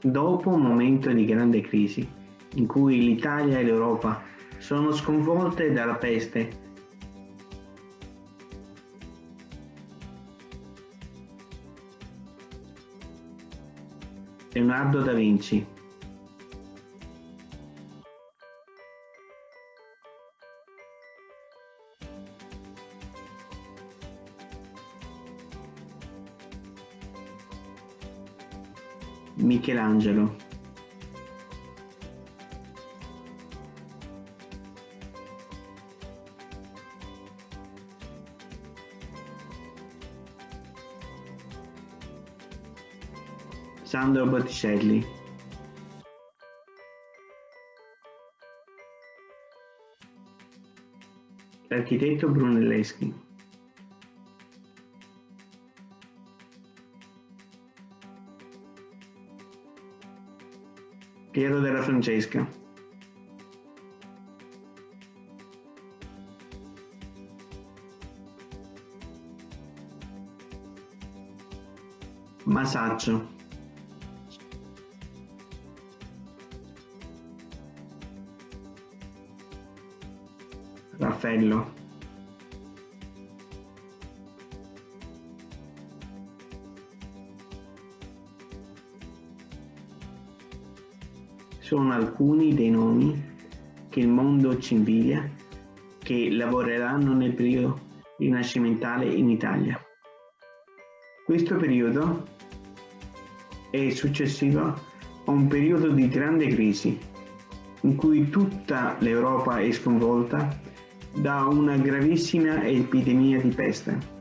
Dopo un momento di grande crisi, in cui l'Italia e l'Europa sono sconvolte dalla peste, Leonardo da Vinci Michelangelo. Sandro Botticelli. L'architetto Brunelleschi Piero della Francesca. Masaccio. Raffaello sono alcuni dei nomi che il mondo ci invidia che lavoreranno nel periodo rinascimentale in Italia. Questo periodo è successivo a un periodo di grande crisi in cui tutta l'Europa è sconvolta da una gravissima epidemia di peste.